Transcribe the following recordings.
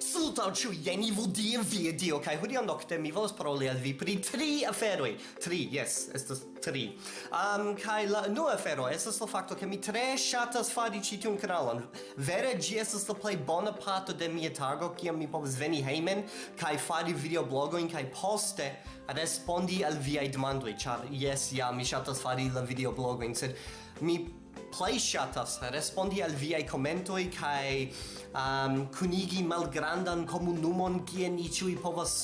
Salutau ciu, jen i vudie via dio, kai hodiam nocte mi volas paroli al vi pri tri aferoi. Tri, yes, estas tri. Um, kai la unua afero estas la facto che mi tre shatas fari ci tiun kanalon. Vere, gi estas la plej bona parto de mia tago, kiam mi povas veni hejmen, kai fari videoblogoin, kai poste respondi al viai demandoi, char, yes, ja, mi shatas fari la videoblogoin, sed mi plej ŝatas eh, respondi al viaj komentoj kaj um, ehm, kunigi malgrandan komunumon kien ni ĉiuj povas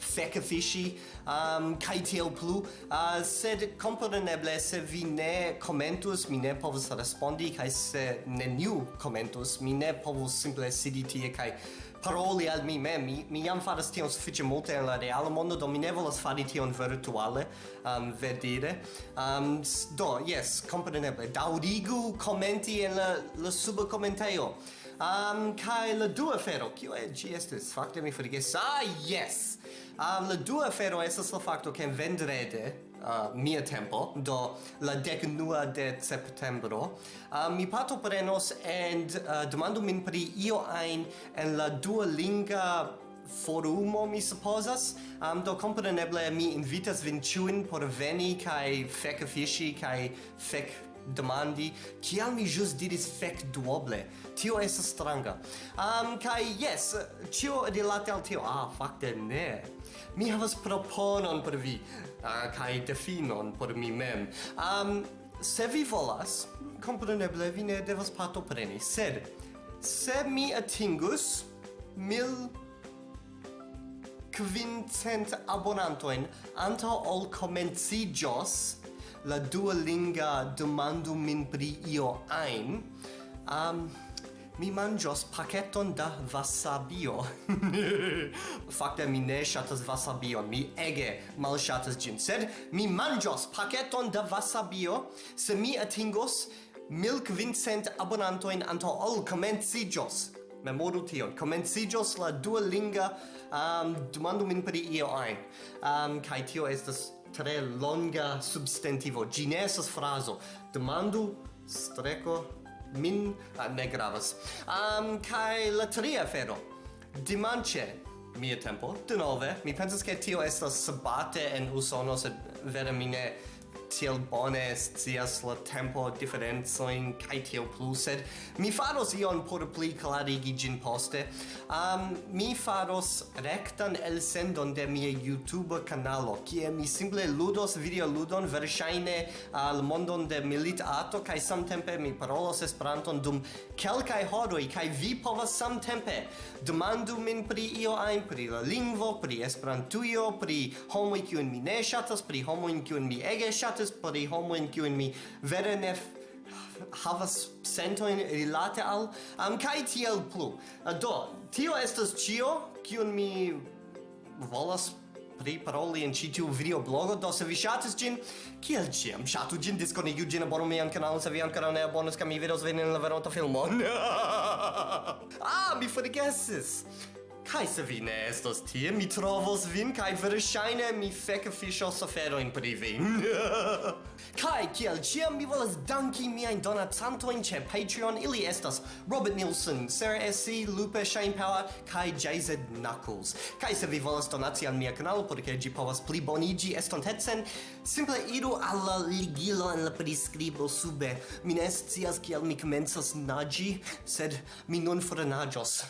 feke fishi um ehm, kai tiel plu. Uh, sed komponeble se vi ne komentus mi ne povus respondi kai se neniu komentus mi ne povus simple sidi tie kai paroli al mi mem, mi, mi jam faras tion sufiĉe multe en la reala mondo, do mi ne volas fari tion virtuale, um, vedire. Um, do, yes, compreneble, daudigu commenti en la, la suba commenteio. Um, kai la dua fero, kio e gi estes? Fakte mi forges, ah, yes! Um, la dua fero estes la facto che vendrede, uh, mia tempo, do la dec nua de septembro, uh, mi pato prenos and uh, demando min pri io ein en la duolinga forumo mi supposas. Um, do compreneble mi invitas vin ciuin por veni kai fec fishi kai fec demandi kial mi jus diris fek duoble? Tio estas stranga. Um, kai yes tio rilate al tio. Ah fakte ne. Mi havas proponon por vi ah, uh, kai definon por mi mem. Um, se vi volas kompreneble vi ne devas partopreni. Sed se mi atingus mil quincent abonantoin antaŭ ol komenciĝos la duolinga demandu min pri io ein, um, mi mangios paketon da wasabio. Fakte mi ne shatas wasabio mi ege mal shatas gin sed mi mangios paketon da wasabio se mi atingos mil quincent abonantojn anto ol komenciĝos. Memoru tion, komenciĝos la duolinga um, demandu min pri io ein Um, kai tio estas tre longa substantivo. Gi ne estas frazo. Demandu streko min ah, ne gravas. Um, kai la tria afero. Dimanche mia tempo, de nove, mi pensas che tio estas sabate en usono, sed vere mi ne tiel bone scias la tempo diferencoin kaj tiel plu, sed mi faros ion por pli klarigi ĝin poste. Um, mi faros rektan elsendon de mia YouTube kanalo, kie mi simple ludos videoludon verŝajne al mondon de militato kaj samtempe mi parolos Esperanton dum kelkaj horoj kaj vi povas samtempe demandu min pri io ajn pri la lingvo, pri Esperantujo, pri homoj kiujn mi ne ŝatas, pri homoj kiujn mi ege ŝatas rilatas por i homo in kiu mi. Vere ne havas sentoin rilate al am um, kai tiel plu. Eh, do tio estas cio kiu mi volas pri paroli en ĉi video blogo. Do se vi ŝatis ĝin kiel ĉiam ŝatu ĝin diskonigu ĝin abonu mian kanalon se vi ankoraŭ ne abonas kaj mi vidos vin en la veronta filmo. Ah mi forgesis. Kai se vi ne estos tie, mi trovos vin, kai verŝajne mi feke fiŝos aferojn pri vi. kai kiel ĉiam mi volas danki miajn donacantojn ĉe Patreon, ili estas Robert Nielsen, Sarah S.C., Lupe Shainpower, kai JZ Knuckles. Kai se vi volas donaci al mia kanalo, porque ĝi povas pli boniĝi estontecen, simple iru al la ligilo en la priskribo sube. Mi ne scias kiel mi komencas naĝi, sed mi nun fornaĝos.